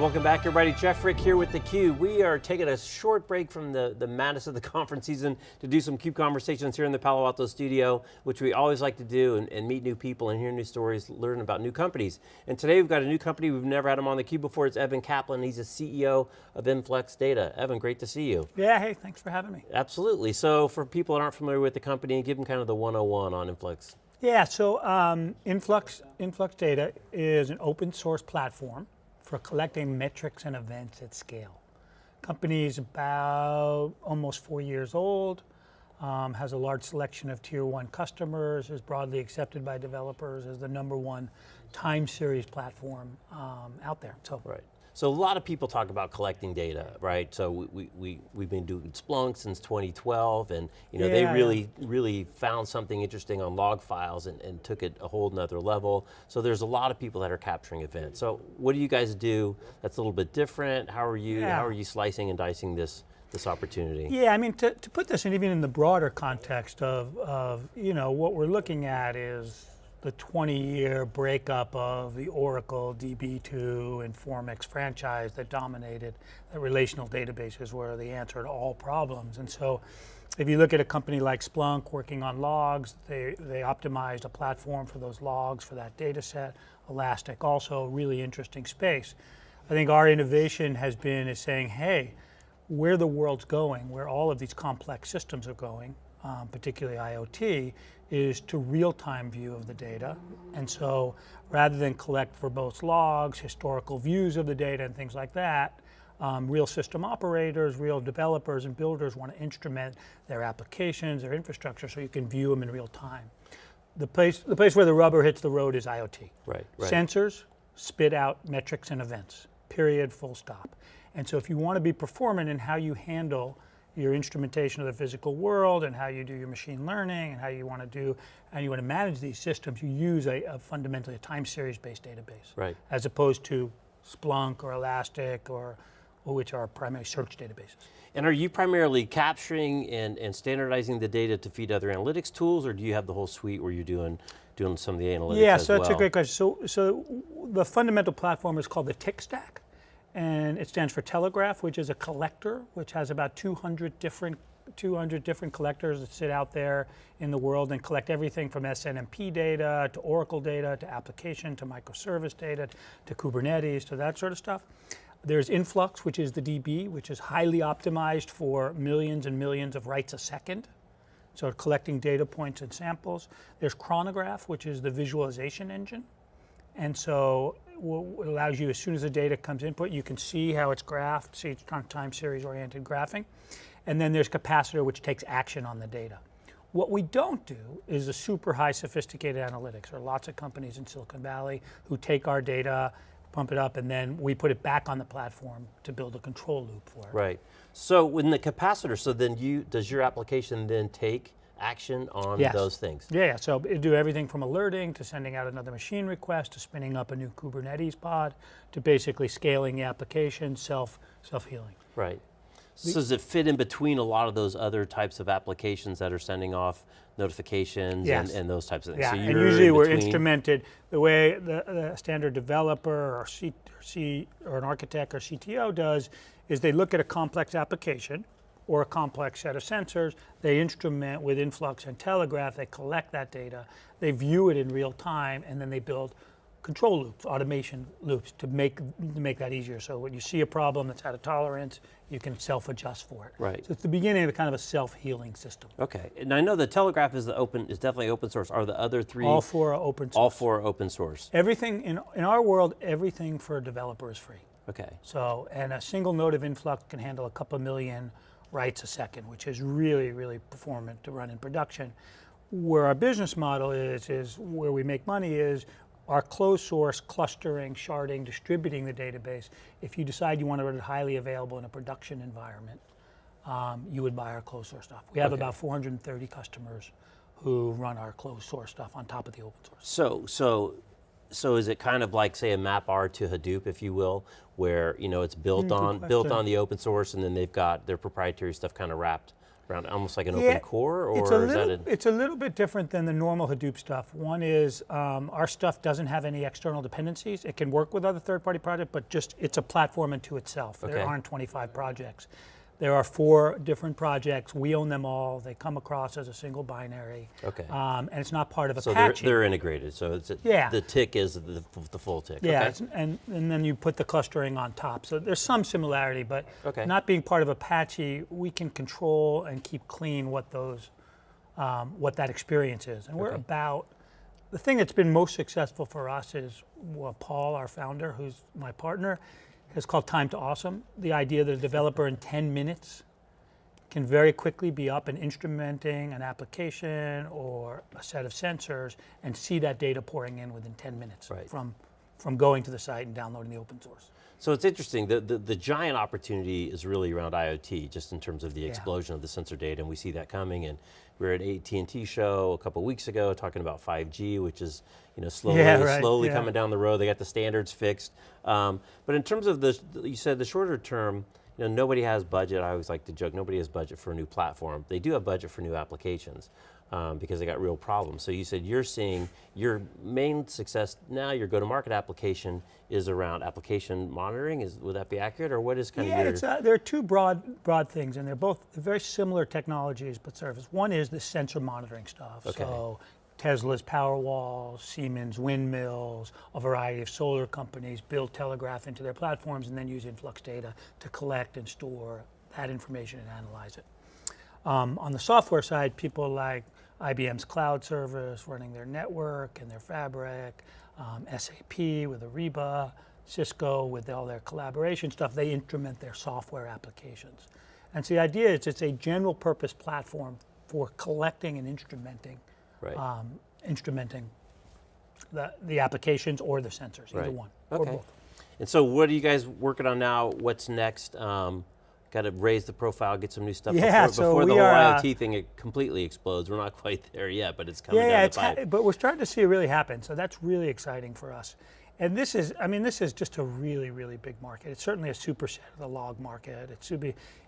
welcome back everybody. Jeff Frick here with theCUBE. We are taking a short break from the, the madness of the conference season to do some CUBE conversations here in the Palo Alto studio, which we always like to do and, and, meet new people and hear new stories, learn about new companies. And today we've got a new company, we've never had him on theCUBE before, it's Evan Kaplan, he's the CEO of Influx Data. Evan, great to see you. Yeah, hey, thanks for having me. Absolutely, so for people that aren't familiar with the company, give them kind of the 101 on Influx. Yeah, so um, Influx, Influx Data is an open source platform for collecting metrics and events at scale. Company is about almost four years old, um, has a large selection of tier one customers, is broadly accepted by developers as the number one time series platform um, out there. So right. So a lot of people talk about collecting data, right? So we, we, we've been doing Splunk since 2012 and you know, yeah, they really, yeah. really found something interesting on log files and, and took it a whole nother level. So there's a lot of people that are capturing events. So what do you guys do that's a little bit different? How are you, yeah. how are you slicing and dicing this this opportunity? Yeah, I mean, to, to put this in even in the broader context of, of, you know, what we're looking at is the 20-year breakup of the Oracle DB2 and Formix franchise that dominated the relational databases were the answer to all problems. And so if you look at a company like Splunk working on logs, they, they optimized a platform for those logs for that data set. Elastic also really interesting space. I think our innovation has been is saying, hey, where the world's going, where all of these complex systems are going, um, particularly IoT, is to real-time view of the data. And so rather than collect verbose logs, historical views of the data and things like that, um, real system operators, real developers and builders want to instrument their applications, their infrastructure so you can view them in real time. The place, the place where the rubber hits the road is IoT. Right, right. Sensors spit out metrics and events, period, full stop. And so if you want to be performant in how you handle your instrumentation of the physical world and how you do your machine learning and how you want to do, and you want to manage these systems, you use a, a fundamentally a time series based database. Right. As opposed to Splunk or Elastic or, which are primary search databases. And are you primarily capturing and, and standardizing the data to feed other analytics tools or do you have the whole suite where you're doing doing some of the analytics Yeah, so that's well? a great question. So, so the fundamental platform is called the TICK stack and it stands for Telegraf, which is a collector, which has about 200 different 200 different collectors that sit out there in the world and collect everything from SNMP data to Oracle data to application to microservice data to Kubernetes to that sort of stuff. There's Influx, which is the DB, which is highly optimized for millions and millions of writes a second. So collecting data points and samples. There's Chronograf, which is the visualization engine. And so it allows you, as soon as the data comes input, you can see how it's graphed, see it's time series oriented graphing. And then there's Kapacitor, which takes action on the data. What we don't do is a super high sophisticated analytics. There are lots of companies in Silicon Valley who take our data, pump it up, and then we put it back on the platform to build a control loop for it. Right. So when the Kapacitor, so then you, does your application then take action on yes. those things. Yeah, so it do everything from alerting to sending out another machine request to spinning up a new Kubernetes pod to basically scaling the application, self, self-healing. Right. So does it fit in between a lot of those other types of applications that are sending off notifications yes. and, and, those types of things? Yeah, so and usually we're instrumented, the way the, the standard developer or, C, or, C, or an architect or CTO does is they look at a complex application, or a complex set of sensors. They instrument with influx and Telegraf, they collect that data, they view it in real time, and then they build control loops, automation loops to make, to make that easier. So when you see a problem that's out of tolerance, you can self-adjust for it. Right. So it's the beginning of a kind of a self-healing system. Okay, and I know the Telegraf is the open, is definitely open source. Are the other three? All four are open source. All four are open source. Everything, in, in our world, everything for a developer is free. Okay. So, and a single node of influx can handle a couple million writes a second, which is really, really performant to run in production. Where our business model is, is where we make money is our closed source clustering, sharding, distributing the database. If you decide you want to run it highly available in a production environment, um, you would buy our closed source stuff. We have okay. about 430 customers who run our closed source stuff on top of the open source. So, so so is it kind of like say a MapR to Hadoop, if you will, where you know it's built mm, on built on the open source, and then they've got their proprietary stuff kind of wrapped around almost like an Yeah, open core, or it's a is little, that a, it's a little bit different than the normal Hadoop stuff. One is um, our stuff doesn't have any external dependencies. It can work with other third-party projects, but just it's a platform unto itself. Okay. There aren't 25 projects. There are four different projects. We own them all. They come across as a single binary. Okay. Um, and it's not part of Apache. so they're, they're integrated. So it's a, Yeah. the TICK is the, the full tick. Yeah, Okay. and, and then you put the clustering on top. So there's some similarity, but Okay. not being part of Apache, we can control and keep clean what those, um, what that experience is. And we're Okay. about, the thing that's been most successful for us is what Paul, our founder, who's my partner, has called time to awesome. The idea that a developer in 10 minutes can very quickly be up and instrumenting an application or a set of sensors and see that data pouring in within 10 minutes Right. from, from going to the site and downloading the open source. So it's interesting, the, the, the giant opportunity is really around IoT, just in terms of the explosion of the sensor data, and we see that coming, and we were at AT&T show a couple weeks ago talking about 5G, which is you know, slowly, Yeah, right, slowly yeah. coming down the road, they got the standards fixed. Um, but in terms of the, you said the shorter term, you know, nobody has budget, I always like to joke, nobody has budget for a new platform. They do have budget for new applications. Um, because they got real problems. So you said you're seeing your main success now, your go-to-market application is around application monitoring. Is would that be accurate, or what is kind Yeah, of your? it's, uh, there are two broad, broad things, and they're both very similar technologies but service. One is the sensor monitoring stuff. Okay. So Tesla's Powerwall, Siemens windmills, a variety of solar companies build Telegraf into their platforms and then use influx data to collect and store that information and analyze it. Um, on the software side, people like IBM's cloud service running their network and their fabric, um, SAP with Ariba, Cisco with all their collaboration stuff, they instrument their software applications. And so the idea is it's a general purpose platform for collecting and instrumenting, right. um, instrumenting the, the applications or the sensors, either Right. one or Okay. both. and so, what are you guys working on now? What's next? Um, got to raise the profile, get some new stuff Yeah, before, so before the whole are, uh, IoT thing it completely explodes. We're not quite there yet, but it's coming Yeah, down the pipe. but we're starting to see it really happen. So that's really exciting for us. And this is, I mean, this is just a really, really big market. It's certainly a superset of the log market. It's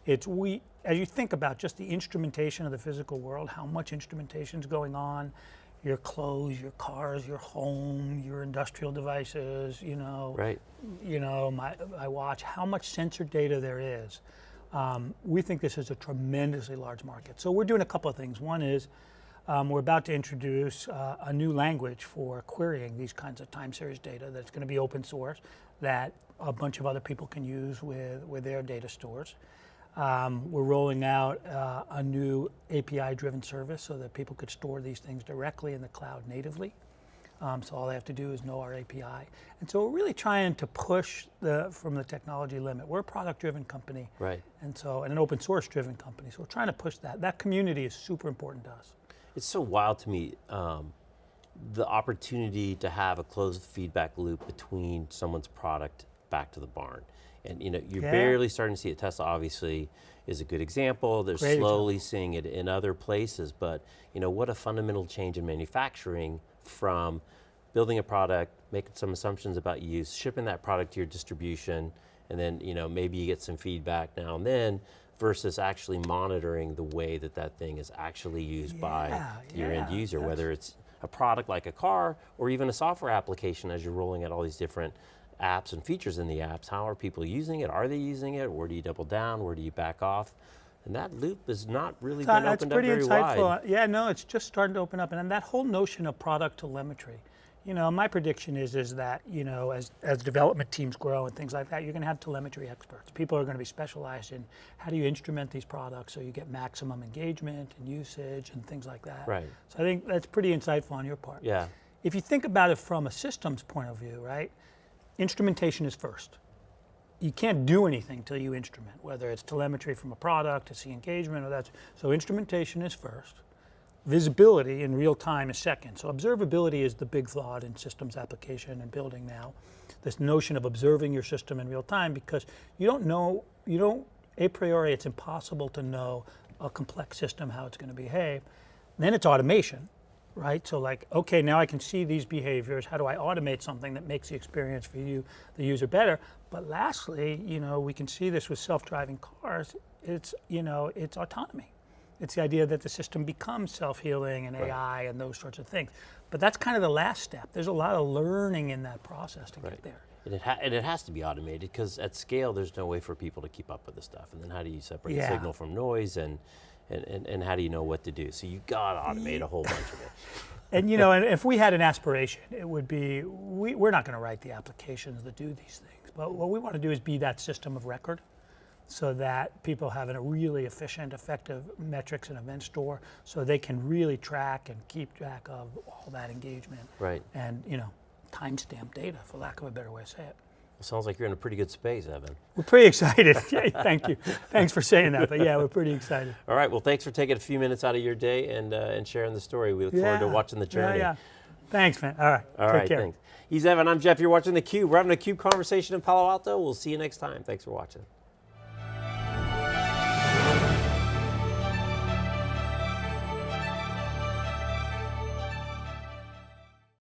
it's we, as you think about just the instrumentation of the physical world, how much instrumentation is going on, your clothes, your cars, your home, your industrial devices, you know, right. you know, my, my watch, how much sensor data there is. Um, we think this is a tremendously large market. So we're doing a couple of things. One is um, we're about to introduce uh, a new language for querying these kinds of time series data that's going to be open source that a bunch of other people can use with, with their data stores. Um, we're rolling out uh, a new API driven service so that people could store these things directly in the cloud natively. Um, so all they have to do is know our API. And so we're really trying to push the from the technology limit. We're a product-driven company, Right. and so and an open source-driven company. So we're trying to push that. That community is super important to us. It's so wild to me um, the opportunity to have a closed feedback loop between someone's product back to the barn. And you know, you're Yeah. barely starting to see it. Tesla obviously is a good example. They're Great slowly seeing it in other places, but you know, what a fundamental change in manufacturing from building a product, making some assumptions about use, shipping that product to your distribution, and then you know, maybe you get some feedback now and then versus actually monitoring the way that that thing is actually used by Yeah, your end user, whether it's a product like a car or even a software application as you're rolling out all these different apps and features in the apps. How are people using it? Are they using it? Where do you double down? Where do you back off? And that loop has not really So been opened up very insightful. wide. Yeah, no, it's just starting to open up, and then that whole notion of product telemetry. You know, my prediction is is that you know as as development teams grow and things like that, you're going to have telemetry experts. People are going to be specialized in how do you instrument these products so you get maximum engagement and usage and things like that. Right. So I think that's pretty insightful on your part. Yeah. If you think about it from a systems point of view, right? Instrumentation is first. You can't do anything till you instrument, whether it's telemetry from a product to see engagement or that's so instrumentation is first. Visibility in real time is second. So observability is the big thought in systems application and building now. This notion of observing your system in real time because you don't know, you don't, a priori, it's impossible to know a complex system how it's going to behave. Then it's automation, right? So like, okay, now I can see these behaviors. How do I automate something that makes the experience for you, the user, better? But lastly, you know, we can see this with self-driving cars. It's, you know, it's autonomy. It's the idea that the system becomes self-healing and AI and those sorts of things. But that's kind of the last step. There's a lot of learning in that process to get there. And it, ha- and it has to be automated because at scale, there's no way for people to keep up with this stuff. And then how do you separate Yeah. signal from noise and, and, and, and how do you know what to do? So you got to automate a whole bunch of it. And you know, and if we had an aspiration, it would be we, we're not going to write the applications that do these things, but what we want to do is be that system of record, so that people have a really efficient, effective metrics and event store, so they can really track and keep track of all that engagement. Right. And you know, timestamp data, for lack of a better way to say it. It sounds like you're in a pretty good space, Evan. We're pretty excited. Yeah, Thank you. Thanks for saying that. But yeah, we're pretty excited. All right. Well, thanks for taking a few minutes out of your day and, uh, and sharing the story. We look forward to watching the journey. Yeah, yeah. Thanks, man. All right. All Take right. care. Thanks. He's Evan. I'm Jeff. You're watching theCUBE. We're having a CUBE conversation in Palo Alto. We'll see you next time. Thanks for watching.